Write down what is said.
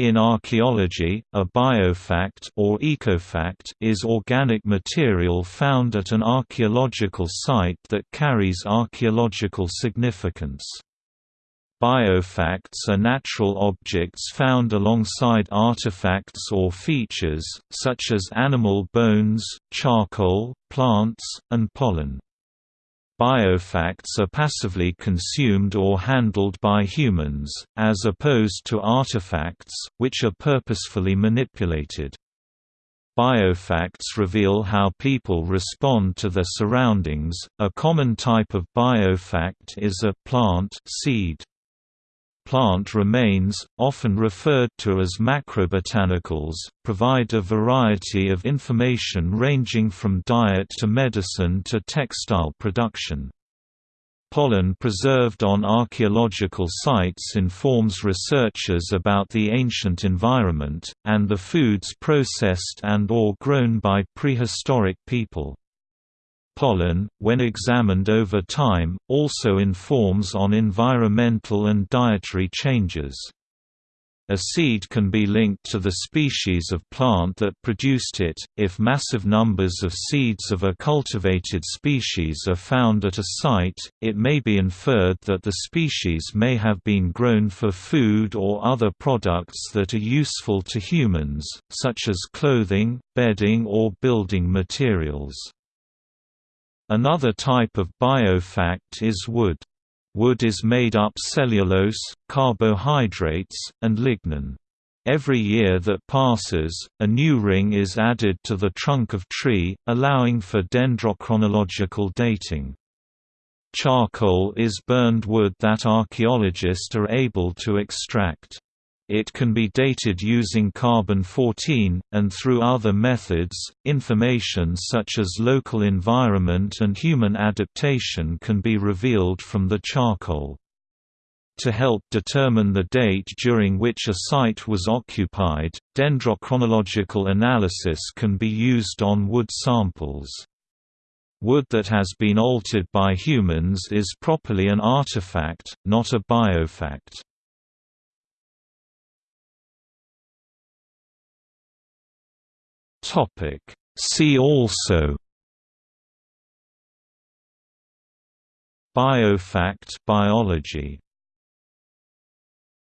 In archaeology, a biofact or ecofact is organic material found at an archaeological site that carries archaeological significance. Biofacts are natural objects found alongside artifacts or features, such as animal bones, charcoal, plants, and pollen. Biofacts are passively consumed or handled by humans, as opposed to artifacts, which are purposefully manipulated. Biofacts reveal how people respond to their surroundings. A common type of biofact is a plant seed. Plant remains, often referred to as macrobotanicals, provide a variety of information ranging from diet to medicine to textile production. Pollen preserved on archaeological sites informs researchers about the ancient environment, and the foods processed and or grown by prehistoric people. Pollen, when examined over time, also informs on environmental and dietary changes. A seed can be linked to the species of plant that produced it. If massive numbers of seeds of a cultivated species are found at a site, it may be inferred that the species may have been grown for food or other products that are useful to humans, such as clothing, bedding, or building materials. Another type of biofact is wood. Wood is made up cellulose, carbohydrates, and lignin. Every year that passes, a new ring is added to the trunk of tree, allowing for dendrochronological dating. Charcoal is burned wood that archaeologists are able to extract. It can be dated using carbon-14, and through other methods, information such as local environment and human adaptation can be revealed from the charcoal. To help determine the date during which a site was occupied, dendrochronological analysis can be used on wood samples. Wood that has been altered by humans is properly an artifact, not a biofact. Topic. See also Biofact biology